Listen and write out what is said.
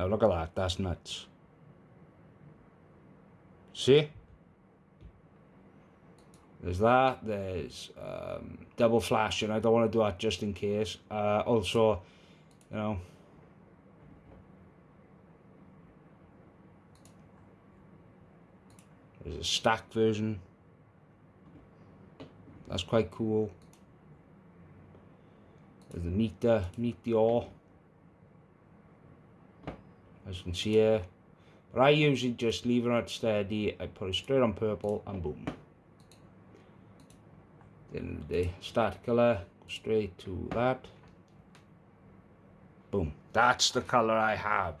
Oh, look at that. That's nuts. See? There's that. There's um, double flashing. I don't want to do that just in case. Uh, also, you know, there's a stack version. That's quite cool. There's a meet the meter, meteor. As you can see here. But I usually just leave it at steady. I put it straight on purple and boom. Then the start color, straight to that. Boom. That's the color I have.